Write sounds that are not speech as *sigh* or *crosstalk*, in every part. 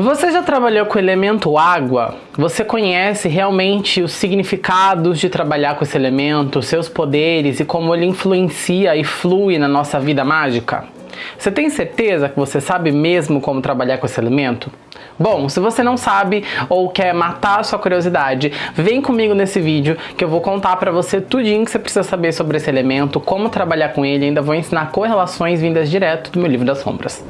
Você já trabalhou com o elemento água? Você conhece realmente os significados de trabalhar com esse elemento, seus poderes e como ele influencia e flui na nossa vida mágica? Você tem certeza que você sabe mesmo como trabalhar com esse elemento? Bom, se você não sabe ou quer matar a sua curiosidade, vem comigo nesse vídeo que eu vou contar pra você tudinho que você precisa saber sobre esse elemento, como trabalhar com ele e ainda vou ensinar correlações vindas direto do meu livro das sombras.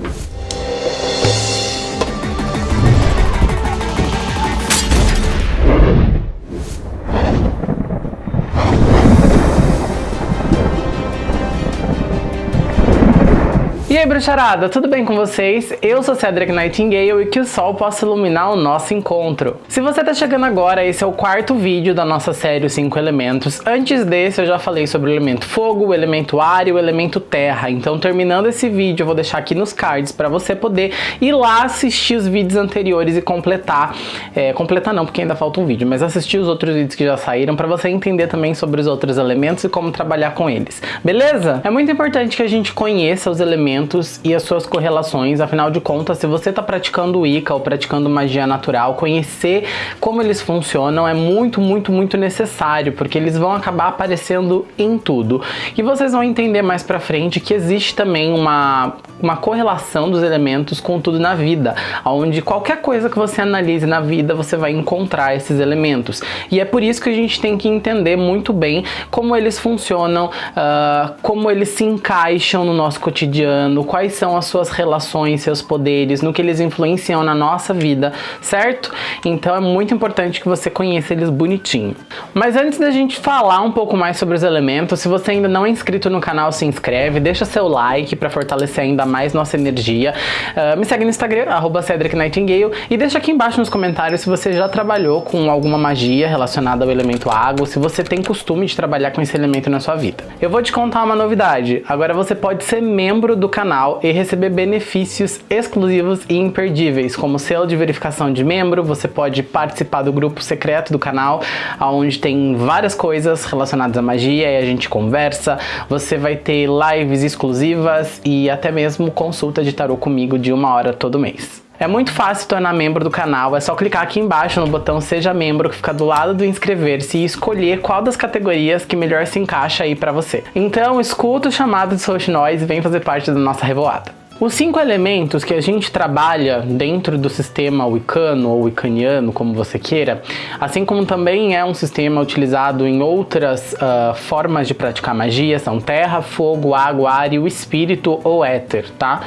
E aí, bruxarada, tudo bem com vocês? Eu sou Cedric Nightingale e que o sol possa iluminar o nosso encontro. Se você tá chegando agora, esse é o quarto vídeo da nossa série Os 5 Elementos. Antes desse, eu já falei sobre o elemento fogo, o elemento ar e o elemento terra. Então, terminando esse vídeo, eu vou deixar aqui nos cards para você poder ir lá assistir os vídeos anteriores e completar. É, completar não, porque ainda falta um vídeo, mas assistir os outros vídeos que já saíram para você entender também sobre os outros elementos e como trabalhar com eles. Beleza? É muito importante que a gente conheça os elementos e as suas correlações. Afinal de contas, se você está praticando Wicca ou praticando magia natural, conhecer como eles funcionam é muito, muito, muito necessário, porque eles vão acabar aparecendo em tudo. E vocês vão entender mais pra frente que existe também uma, uma correlação dos elementos com tudo na vida, onde qualquer coisa que você analise na vida, você vai encontrar esses elementos. E é por isso que a gente tem que entender muito bem como eles funcionam, uh, como eles se encaixam no nosso cotidiano, quais são as suas relações, seus poderes, no que eles influenciam na nossa vida, certo? Então é muito importante que você conheça eles bonitinho. Mas antes da gente falar um pouco mais sobre os elementos, se você ainda não é inscrito no canal, se inscreve, deixa seu like para fortalecer ainda mais nossa energia. Uh, me segue no Instagram, arroba Cedric Nightingale, e deixa aqui embaixo nos comentários se você já trabalhou com alguma magia relacionada ao elemento água, se você tem costume de trabalhar com esse elemento na sua vida. Eu vou te contar uma novidade, agora você pode ser membro do canal canal e receber benefícios exclusivos e imperdíveis, como selo de verificação de membro, você pode participar do grupo secreto do canal, onde tem várias coisas relacionadas à magia e a gente conversa, você vai ter lives exclusivas e até mesmo consulta de tarô comigo de uma hora todo mês. É muito fácil tornar membro do canal, é só clicar aqui embaixo no botão Seja Membro que fica do lado do inscrever-se e escolher qual das categorias que melhor se encaixa aí pra você. Então escuta o chamado de Social Noise e vem fazer parte da nossa revoada. Os cinco elementos que a gente trabalha dentro do sistema wicano ou wiccaniano, como você queira, assim como também é um sistema utilizado em outras uh, formas de praticar magia, são terra, fogo, água, ar e o espírito ou éter, tá?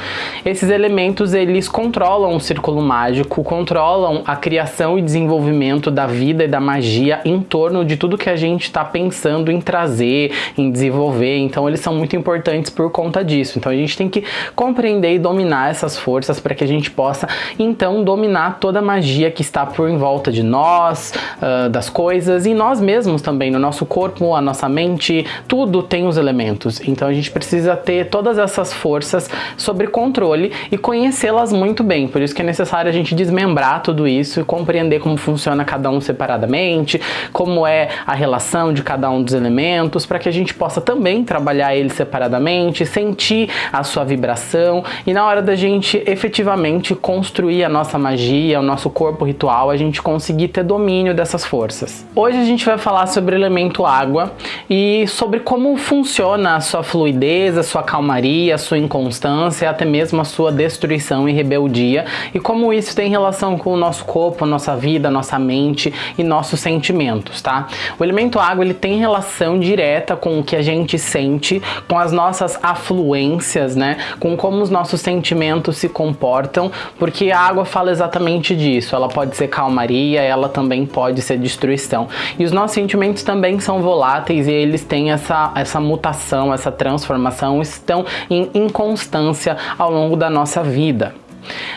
Esses elementos, eles controlam o círculo mágico, controlam a criação e desenvolvimento da vida e da magia em torno de tudo que a gente está pensando em trazer, em desenvolver, então eles são muito importantes por conta disso. Então a gente tem que compreender aprender e dominar essas forças para que a gente possa então dominar toda a magia que está por em volta de nós, uh, das coisas e nós mesmos também, no nosso corpo, a nossa mente, tudo tem os elementos. Então a gente precisa ter todas essas forças sobre controle e conhecê-las muito bem. Por isso que é necessário a gente desmembrar tudo isso e compreender como funciona cada um separadamente, como é a relação de cada um dos elementos, para que a gente possa também trabalhar eles separadamente, sentir a sua vibração e na hora da gente efetivamente construir a nossa magia, o nosso corpo ritual, a gente conseguir ter domínio dessas forças. Hoje a gente vai falar sobre o elemento água e sobre como funciona a sua fluidez, a sua calmaria, a sua inconstância, até mesmo a sua destruição e rebeldia e como isso tem relação com o nosso corpo, nossa vida, nossa mente e nossos sentimentos, tá? O elemento água ele tem relação direta com o que a gente sente, com as nossas afluências, né? Com como os nossos sentimentos se comportam, porque a água fala exatamente disso. Ela pode ser calmaria, ela também pode ser destruição. E os nossos sentimentos também são voláteis e eles têm essa, essa mutação, essa transformação, estão em inconstância ao longo da nossa vida.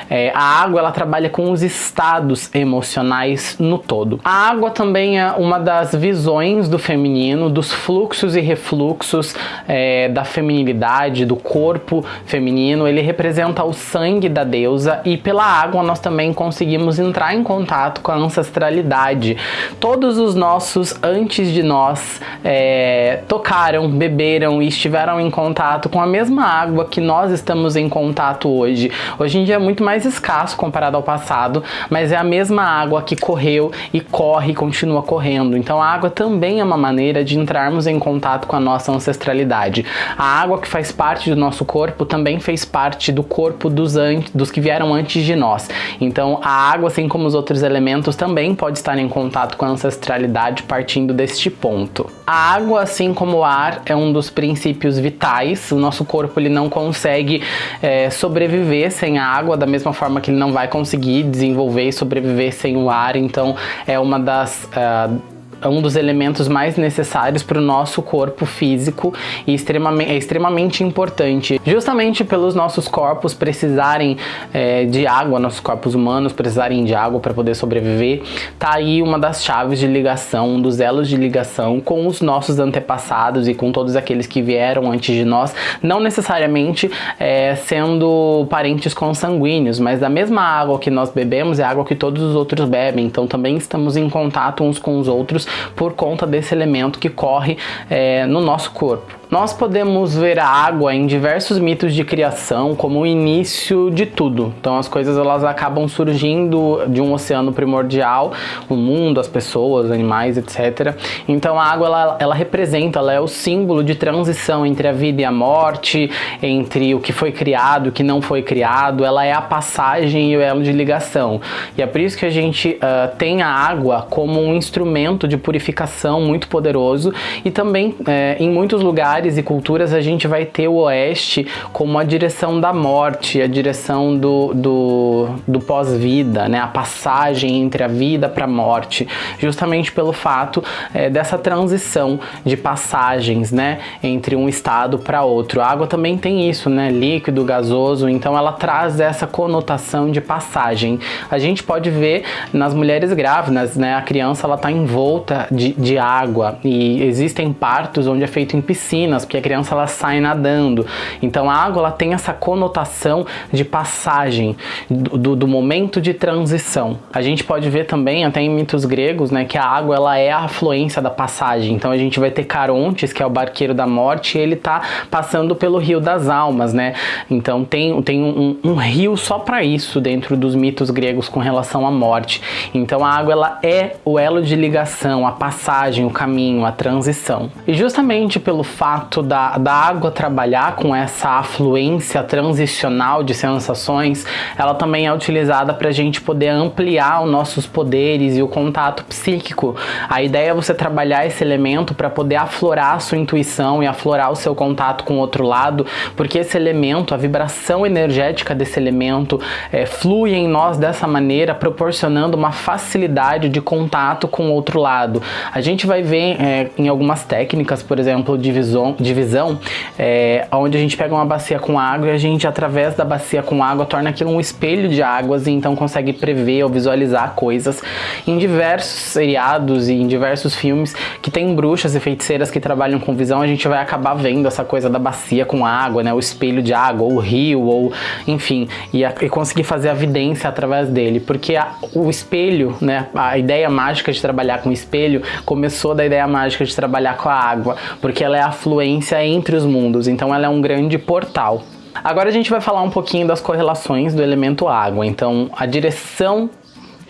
É, a água ela trabalha com os estados emocionais no todo. A água também é uma das visões do feminino, dos fluxos e refluxos é, da feminilidade, do corpo feminino. Ele representa o sangue da deusa e pela água nós também conseguimos entrar em contato com a ancestralidade. Todos os nossos antes de nós é, tocaram, beberam e estiveram em contato com a mesma água que nós estamos em contato hoje. Hoje em dia muito mais escasso comparado ao passado, mas é a mesma água que correu e corre e continua correndo. Então a água também é uma maneira de entrarmos em contato com a nossa ancestralidade. A água que faz parte do nosso corpo também fez parte do corpo dos, dos que vieram antes de nós. Então a água, assim como os outros elementos, também pode estar em contato com a ancestralidade partindo deste ponto. A água, assim como o ar, é um dos princípios vitais. O nosso corpo ele não consegue é, sobreviver sem a água, da mesma forma que ele não vai conseguir desenvolver e sobreviver sem o ar. Então é uma das uh, é um dos elementos mais necessários para o nosso corpo físico e extremamente, é extremamente importante. Justamente pelos nossos corpos precisarem é, de água, nossos corpos humanos precisarem de água para poder sobreviver, tá aí uma das chaves de ligação, um dos elos de ligação com os nossos antepassados e com todos aqueles que vieram antes de nós, não necessariamente é, sendo parentes consanguíneos, mas da mesma água que nós bebemos é a água que todos os outros bebem, então também estamos em contato uns com os outros por conta desse elemento que corre é, no nosso corpo. Nós podemos ver a água em diversos mitos de criação como o início de tudo. Então as coisas elas acabam surgindo de um oceano primordial, o mundo, as pessoas, animais, etc. Então a água ela, ela representa, ela é o símbolo de transição entre a vida e a morte, entre o que foi criado e o que não foi criado. Ela é a passagem e o elo de ligação. E é por isso que a gente uh, tem a água como um instrumento de purificação muito poderoso e também uh, em muitos lugares lugares e culturas a gente vai ter o oeste como a direção da morte, a direção do, do, do pós-vida, né? a passagem entre a vida para a morte, justamente pelo fato é, dessa transição de passagens né? entre um estado para outro. A água também tem isso, né? líquido, gasoso, então ela traz essa conotação de passagem. A gente pode ver nas mulheres grávidas, né? a criança está envolta de, de água e existem partos onde é feito em piscina piscinas, porque a criança ela sai nadando. Então a água ela tem essa conotação de passagem, do, do, momento de transição. A gente pode ver também, até em mitos gregos, né, que a água ela é a afluência da passagem. Então a gente vai ter Carontes, que é o barqueiro da morte, e ele tá passando pelo rio das almas, né? Então tem, tem um, um rio só para isso dentro dos mitos gregos com relação à morte. Então a água ela é o elo de ligação, a passagem, o caminho, a transição. E justamente pelo fato fato da, da água trabalhar com essa afluência transicional de sensações, ela também é utilizada para a gente poder ampliar os nossos poderes e o contato psíquico. A ideia é você trabalhar esse elemento para poder aflorar a sua intuição e aflorar o seu contato com o outro lado, porque esse elemento, a vibração energética desse elemento é, flui em nós dessa maneira, proporcionando uma facilidade de contato com o outro lado. A gente vai ver é, em algumas técnicas, por exemplo, de visão divisão, é, onde a gente pega uma bacia com água e a gente, através da bacia com água, torna aquilo um espelho de águas e então consegue prever ou visualizar coisas. Em diversos seriados e em diversos filmes que tem bruxas e feiticeiras que trabalham com visão, a gente vai acabar vendo essa coisa da bacia com água, né, o espelho de água, ou o rio, ou enfim, e, a, e conseguir fazer a vidência através dele, porque a, o espelho, né, a ideia mágica de trabalhar com espelho começou da ideia mágica de trabalhar com a água, porque ela é a fluência influência entre os mundos, então ela é um grande portal. Agora a gente vai falar um pouquinho das correlações do elemento água. Então, a direção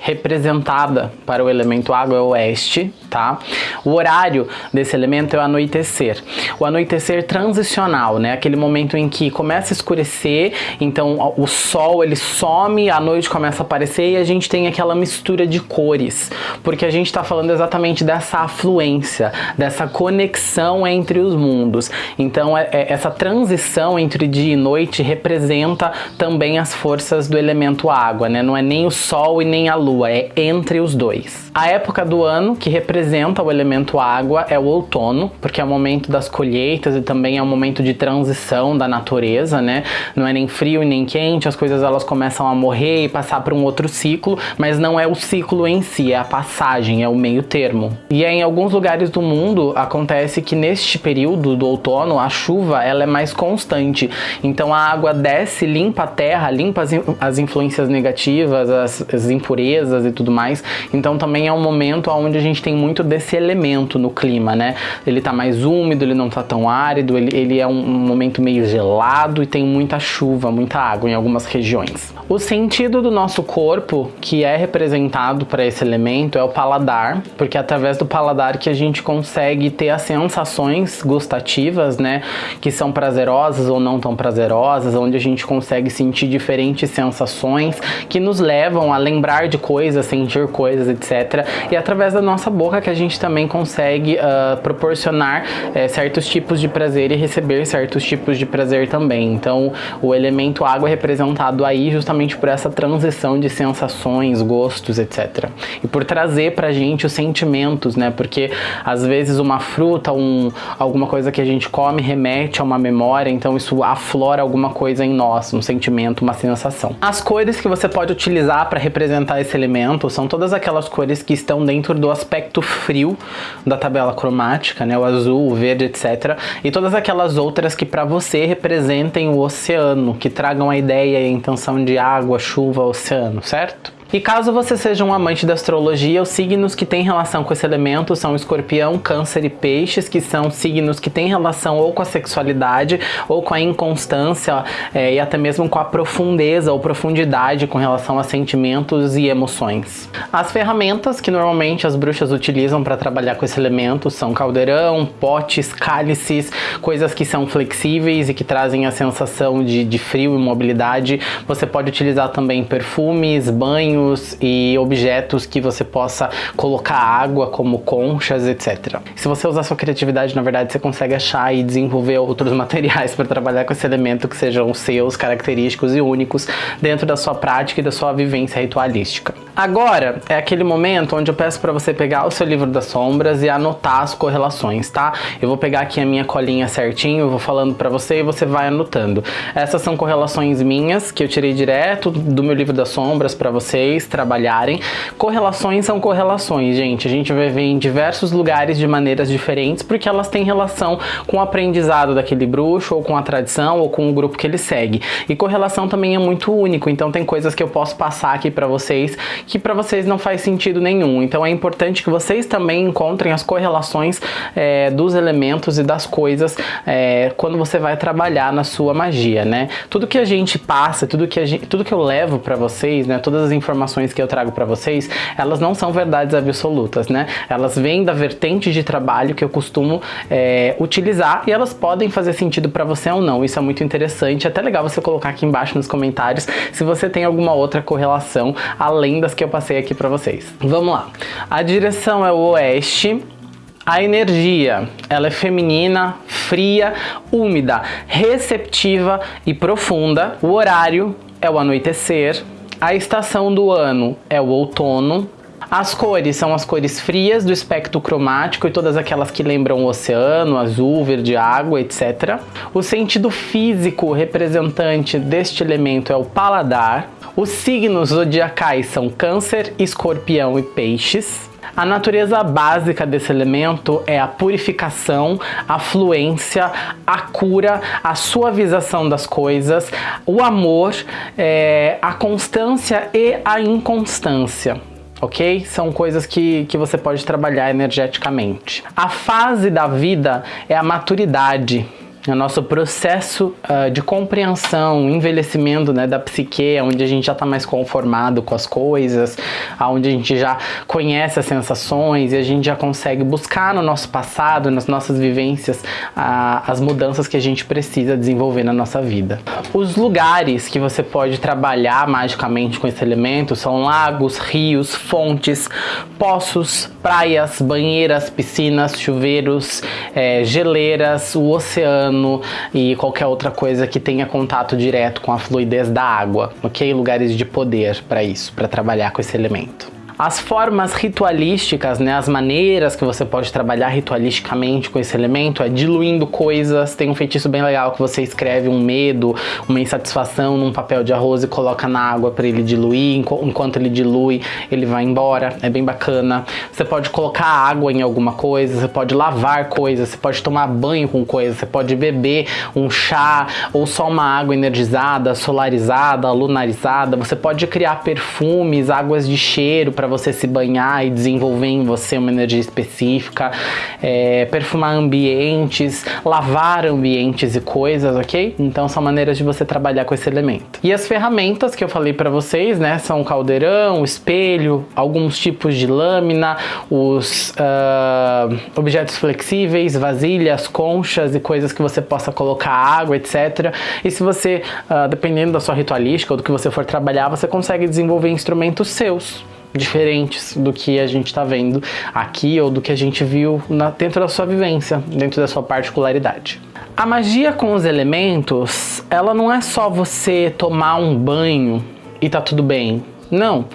representada para o elemento água é oeste, tá? O horário desse elemento é o anoitecer. O anoitecer transicional, né? Aquele momento em que começa a escurecer, então o sol ele some, a noite começa a aparecer e a gente tem aquela mistura de cores, porque a gente está falando exatamente dessa afluência, dessa conexão entre os mundos. Então é, é, essa transição entre dia e noite representa também as forças do elemento água, né? Não é nem o sol e nem a lua lua, é entre os dois. A época do ano que representa o elemento água é o outono, porque é o momento das colheitas e também é o momento de transição da natureza, né? Não é nem frio e nem quente, as coisas elas começam a morrer e passar para um outro ciclo, mas não é o ciclo em si, é a passagem, é o meio termo. E é em alguns lugares do mundo acontece que neste período do outono a chuva ela é mais constante, então a água desce, limpa a terra, limpa as, as influências negativas, as, as impurezas, limpezas e tudo mais. Então também é um momento onde a gente tem muito desse elemento no clima, né? Ele tá mais úmido, ele não tá tão árido, ele, ele é um, um momento meio gelado e tem muita chuva, muita água em algumas regiões. O sentido do nosso corpo, que é representado para esse elemento, é o paladar, porque é através do paladar que a gente consegue ter as sensações gustativas, né? Que são prazerosas ou não tão prazerosas, onde a gente consegue sentir diferentes sensações que nos levam a lembrar de sentir coisas, etc. E é através da nossa boca que a gente também consegue uh, proporcionar uh, certos tipos de prazer e receber certos tipos de prazer também. Então, o elemento água é representado aí justamente por essa transição de sensações, gostos, etc. E por trazer pra gente os sentimentos, né? Porque às vezes uma fruta, um, alguma coisa que a gente come remete a uma memória, então isso aflora alguma coisa em nós, um sentimento, uma sensação. As cores que você pode utilizar para representar esse elemento são todas aquelas cores que estão dentro do aspecto frio da tabela cromática, né? O azul, o verde, etc. E todas aquelas outras que para você representem o oceano, que tragam a ideia e a intenção de água, chuva, oceano, certo? E caso você seja um amante da astrologia, os signos que têm relação com esse elemento são escorpião, câncer e peixes, que são signos que têm relação ou com a sexualidade, ou com a inconstância, é, e até mesmo com a profundeza ou profundidade com relação a sentimentos e emoções. As ferramentas que normalmente as bruxas utilizam para trabalhar com esse elemento são caldeirão, potes, cálices, coisas que são flexíveis e que trazem a sensação de, de frio e mobilidade. Você pode utilizar também perfumes, banhos, e objetos que você possa colocar água, como conchas, etc. Se você usar sua criatividade, na verdade, você consegue achar e desenvolver outros *laughs* materiais para trabalhar com esse elemento que sejam seus, característicos e únicos dentro da sua prática e da sua vivência ritualística. Agora é aquele momento onde eu peço para você pegar o seu livro das sombras e anotar as correlações, tá? Eu vou pegar aqui a minha colinha certinho, eu vou falando para você e você vai anotando. Essas são correlações minhas que eu tirei direto do meu livro das sombras para vocês trabalharem. Correlações são correlações, gente. A gente vai ver em diversos lugares de maneiras diferentes porque elas têm relação com o aprendizado daquele bruxo ou com a tradição ou com o grupo que ele segue. E correlação também é muito único, então tem coisas que eu posso passar aqui para vocês que para vocês não faz sentido nenhum. Então é importante que vocês também encontrem as correlações é, dos elementos e das coisas é, quando você vai trabalhar na sua magia, né? Tudo que a gente passa, tudo que, gente, tudo que eu levo para vocês, né? Todas as informações que eu trago para vocês, elas não são verdades absolutas, né? Elas vêm da vertente de trabalho que eu costumo é, utilizar e elas podem fazer sentido para você ou não. Isso é muito interessante. É até legal você colocar aqui embaixo nos comentários se você tem alguma outra correlação além das que eu passei aqui para vocês. Vamos lá. A direção é o oeste. A energia, ela é feminina, fria, úmida, receptiva e profunda. O horário é o anoitecer. A estação do ano é o outono. As cores são as cores frias do espectro cromático e todas aquelas que lembram o oceano, azul, verde, água, etc. O sentido físico representante deste elemento é o paladar. Os signos zodiacais são câncer, escorpião e peixes. A natureza básica desse elemento é a purificação, a fluência, a cura, a suavização das coisas, o amor, é, a constância e a inconstância ok? São coisas que, que você pode trabalhar energeticamente. A fase da vida é a maturidade, o nosso processo uh, de compreensão, envelhecimento né, da psique, onde a gente já está mais conformado com as coisas, onde a gente já conhece as sensações e a gente já consegue buscar no nosso passado, nas nossas vivências, uh, as mudanças que a gente precisa desenvolver na nossa vida. Os lugares que você pode trabalhar magicamente com esse elemento são lagos, rios, fontes, poços, praias, banheiras, piscinas, chuveiros, é, geleiras, o oceano, oceano e qualquer outra coisa que tenha contato direto com a fluidez da água, ok? Lugares de poder para isso, para trabalhar com esse elemento. As formas ritualísticas, né, as maneiras que você pode trabalhar ritualisticamente com esse elemento é diluindo coisas. Tem um feitiço bem legal que você escreve um medo, uma insatisfação num papel de arroz e coloca na água para ele diluir. Enquanto ele dilui, ele vai embora. É bem bacana. Você pode colocar água em alguma coisa, você pode lavar coisas, você pode tomar banho com coisas, você pode beber um chá ou só uma água energizada, solarizada, lunarizada. Você pode criar perfumes, águas de cheiro para você se banhar e desenvolver em você uma energia específica, é, perfumar ambientes, lavar ambientes e coisas, ok? Então são maneiras de você trabalhar com esse elemento. E as ferramentas que eu falei para vocês, né, são o caldeirão, o espelho, alguns tipos de lâmina, os uh, objetos flexíveis, vasilhas, conchas e coisas que você possa colocar água, etc. E se você, uh, dependendo da sua ritualística ou do que você for trabalhar, você consegue desenvolver instrumentos seus diferentes do que a gente está vendo aqui ou do que a gente viu na, dentro da sua vivência, dentro da sua particularidade. A magia com os elementos, ela não é só você tomar um banho e tá tudo bem. Não.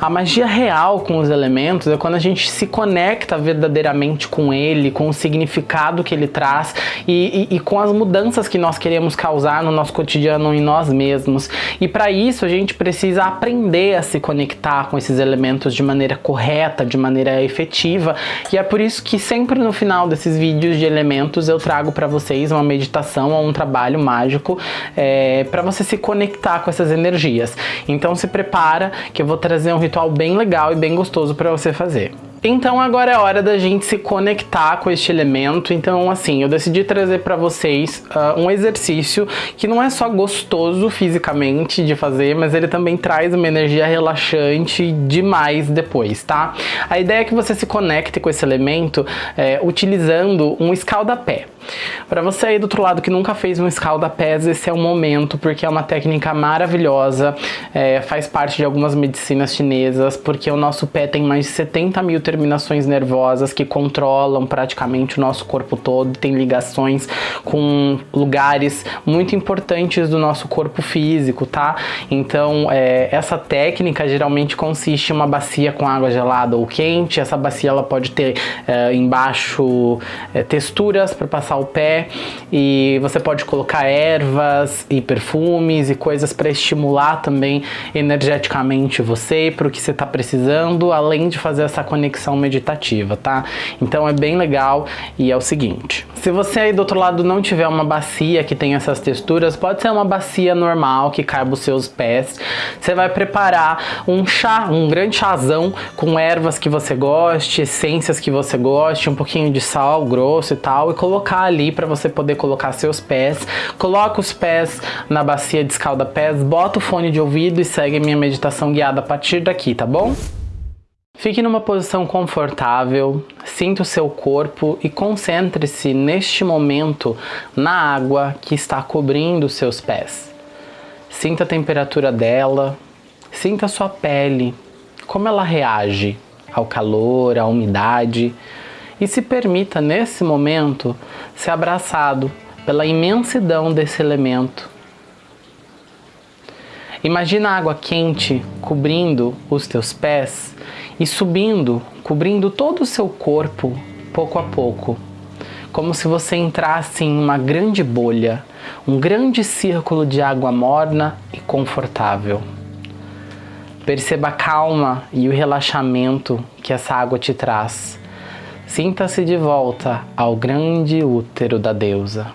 A magia real com os elementos é quando a gente se conecta verdadeiramente com ele, com o significado que ele traz e, e, e com as mudanças que nós queremos causar no nosso cotidiano em nós mesmos. E para isso a gente precisa aprender a se conectar com esses elementos de maneira correta, de maneira efetiva. E é por isso que sempre no final desses vídeos de elementos eu trago para vocês uma meditação ou um trabalho mágico é, para você se conectar com essas energias. Então se prepara que eu vou trazer um ritual bem legal e bem gostoso para você fazer. Então agora é hora da gente se conectar com este elemento, então assim, eu decidi trazer para vocês uh, um exercício que não é só gostoso fisicamente de fazer, mas ele também traz uma energia relaxante demais depois, tá? A ideia é que você se conecte com esse elemento é, utilizando um escaldapé. Para você aí do outro lado que nunca fez um escalda-pés, esse é o momento, porque é uma técnica maravilhosa, é, faz parte de algumas medicinas chinesas, porque o nosso pé tem mais de 70 mil terminações nervosas que controlam praticamente o nosso corpo todo, tem ligações com lugares muito importantes do nosso corpo físico, tá? Então, é, essa técnica geralmente consiste em uma bacia com água gelada ou quente, essa bacia ela pode ter é, embaixo é, texturas para passar o pé e você pode colocar ervas e perfumes e coisas para estimular também energeticamente você para o que você está precisando, além de fazer essa conexão meditativa, tá? Então é bem legal e é o seguinte, se você aí do outro lado não tiver uma bacia que tem essas texturas, pode ser uma bacia normal que caiba os seus pés, você vai preparar um chá, um grande chazão com ervas que você goste, essências que você goste, um pouquinho de sal grosso e tal, e colocar ali para você poder colocar seus pés. Coloca os pés na bacia de escalda-pés, bota o fone de ouvido e segue minha meditação guiada a partir daqui, tá bom? Fique numa posição confortável, sinta o seu corpo e concentre-se neste momento na água que está cobrindo os seus pés. Sinta a temperatura dela, sinta a sua pele, como ela reage ao calor, à umidade e se permita nesse momento ser abraçado pela imensidão desse elemento. Imagina a água quente cobrindo os teus pés e subindo, cobrindo todo o seu corpo, pouco a pouco, como se você entrasse em uma grande bolha, um grande círculo de água morna e confortável. Perceba a calma e o relaxamento que essa água te traz Sinta-se de volta ao grande útero da deusa.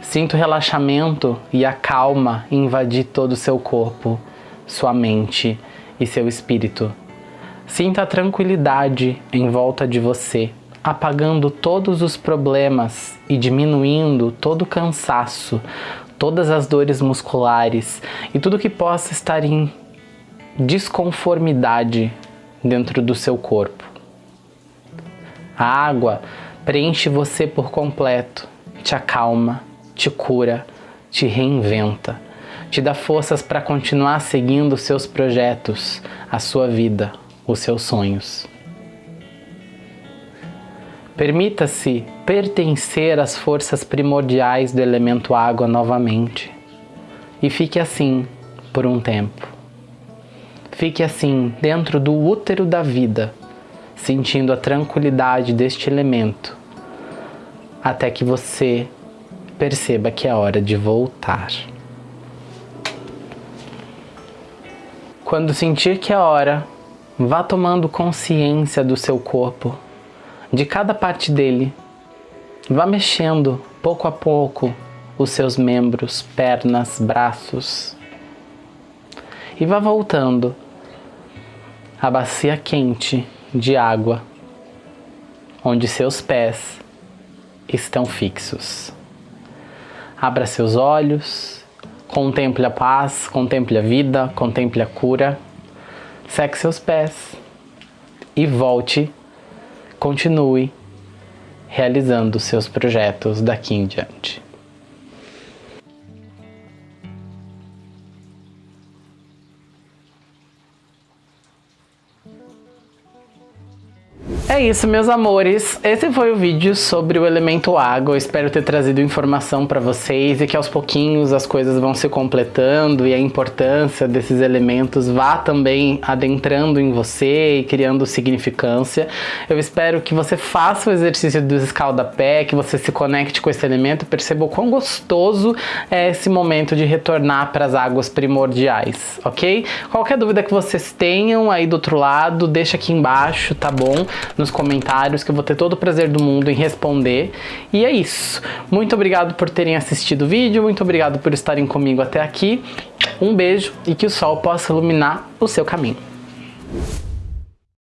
Sinta o relaxamento e a calma invadir todo o seu corpo, sua mente e seu espírito. Sinta a tranquilidade em volta de você, apagando todos os problemas e diminuindo todo o cansaço, todas as dores musculares e tudo que possa estar em desconformidade dentro do seu corpo. A água preenche você por completo, te acalma, te cura, te reinventa, te dá forças para continuar seguindo seus projetos, a sua vida, os seus sonhos. Permita-se pertencer às forças primordiais do elemento água novamente e fique assim por um tempo. Fique assim, dentro do útero da vida, sentindo a tranquilidade deste elemento, até que você perceba que é hora de voltar. Quando sentir que é hora, vá tomando consciência do seu corpo, de cada parte dele. Vá mexendo pouco a pouco os seus membros, pernas, braços. E vá voltando à bacia quente de água, onde seus pés estão fixos. Abra seus olhos, contemple a paz, contemple a vida, contemple a cura, seque seus pés e volte, continue realizando seus projetos daqui em diante. É isso, meus amores. Esse foi o vídeo sobre o elemento água. Eu espero ter trazido informação para vocês e que aos pouquinhos as coisas vão se completando e a importância desses elementos vá também adentrando em você e criando significância. Eu espero que você faça o exercício do escalda-pé, que você se conecte com esse elemento e perceba o quão gostoso é esse momento de retornar para as águas primordiais, ok? Qualquer dúvida que vocês tenham aí do outro lado, deixa aqui embaixo, tá bom? Nos comentários, que eu vou ter todo o prazer do mundo em responder. E é isso. Muito obrigado por terem assistido o vídeo, muito obrigado por estarem comigo até aqui. Um beijo e que o sol possa iluminar o seu caminho.